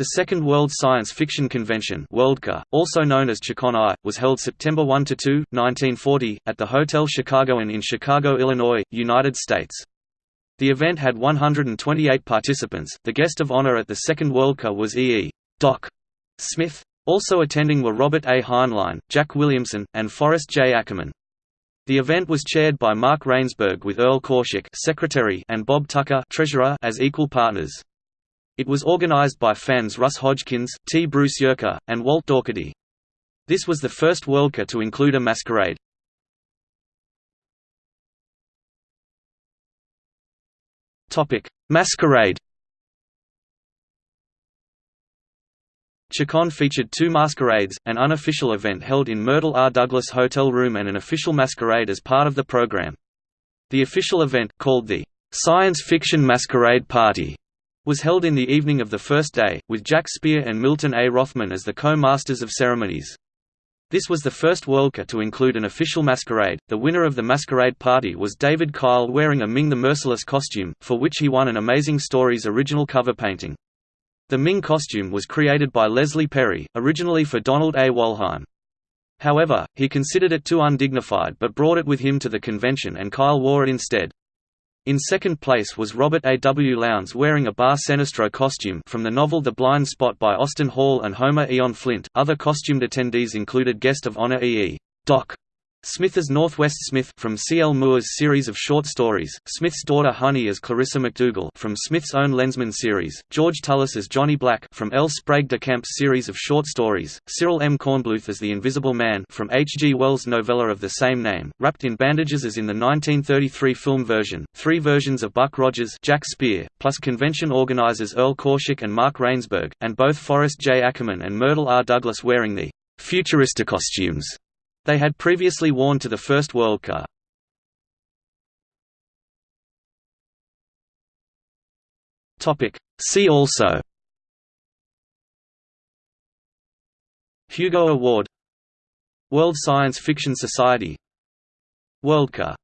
The Second World Science Fiction Convention Worldcon, also known as ChiCon-I, was held September 1–2, 1940, at the Hotel Chicago Chicagoan in Chicago, Illinois, United States. The event had 128 participants. The guest of honor at the Second Worldcon was E. E. Doc Smith. Also attending were Robert A. Heinlein, Jack Williamson, and Forrest J. Ackerman. The event was chaired by Mark Reinsberg with Erle Korshak secretary and Bob Tucker treasurer as equal partners. It was organized by fans Russ Hodgkins, T. Bruce Yerke, and Walt Daugherty. This was the first Worldcon to include a masquerade. Masquerade ChiCon featured two masquerades, an unofficial event held in Myrtle R. Douglas Hotel Room and an official masquerade as part of the program. The official event, called the Science Fiction Masquerade Party, was held in the evening of the first day, with Jack Speer and Milton A. Rothman as the co-masters of ceremonies. This was the first Worldcon to include an official masquerade. The winner of the masquerade party was David Kyle wearing a Ming the Merciless costume, for which he won an Amazing Stories original cover painting. The Ming costume was created by Leslie Perry, originally for Donald A. Wollheim. However, he considered it too undignified but brought it with him to the convention and Kyle wore it instead. In second place was Robert A. W. Lowndes wearing a Bar Sinister costume from the novel The Blind Spot by Austin Hall and Homer Eon Flint. Other costumed attendees included guest of honor E. E. Doc Smith as Northwest Smith from C. L. Moore's series of short stories, Smith's daughter Honey as Clarissa McDougal from Smith's own Lensman series, George Tullis as Johnny Black from L. Sprague de Camp's series of short stories, Cyril M. Kornbluth as the Invisible Man from H. G. Wells' novella of the same name, wrapped in bandages as in the 1933 film version, three versions of Buck Rogers Jack Speer, plus convention organizers Erle Korshak and Mark Reinsberg, and both Forrest J. Ackerman and Myrtle R. Douglas wearing the futurista costumes they had previously worn to the First Worldcon. See also. Hugo Award. World Science Fiction Society. Worldcon